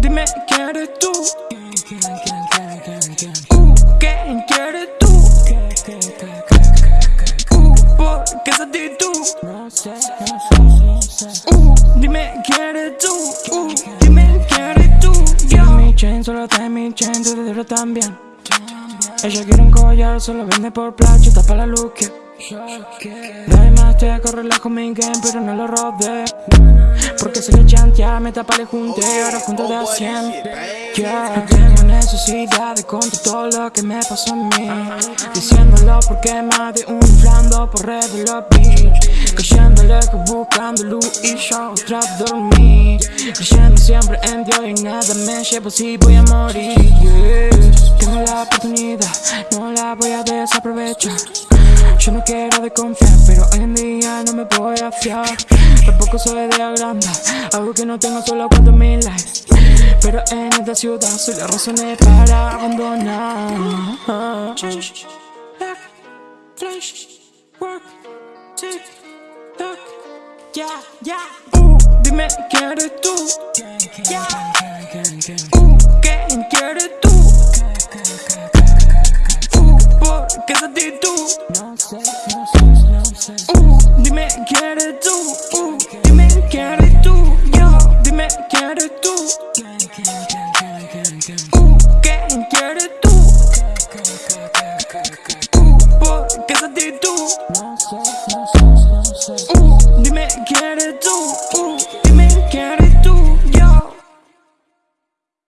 dime quién eres tú. Uh, ¿quién quieres tú? Uh, ¿por qué esa actitud? Uh, dime quién eres tú. Uh, dime quién eres tú. Yo. Mi chain solo está en mi chain, tu dinero también. Ella quiere un collar, solo vende por placho, tapa la luz que Nadie más te corre con mi game, pero no lo robé. Porque sé que chantea, me tapa, le junté, ahora junto de a 100 yeah. No tengo necesidad de contar todo lo que me pasó a mí. Diciéndolo porque más de un inflando por red de los beach Cayendo lejos buscando luz y yo otra dormir Creyendo siempre en Dios y nada me llevo si voy a morir. Tengo la oportunidad, no la voy a desaprovechar yo no quiero desconfiar, pero hoy en día no me voy a fiar Tampoco soy de agranda, algo que no tengo solo cuando me likes Pero en esta ciudad soy la razón para abandonar. Change, back, flash, work, tick, tock, yeah, yeah. uh, Dime, ¿quién eres tú? Uh, ¿quién quieres tú? Uh, dime quién eres tú. Uh, dime quién eres tú. Yo, dime quién eres tú. Uh, ¿quién quieres tú? Uh, ¿por qué esa actitud? Uh, dime quién eres tú.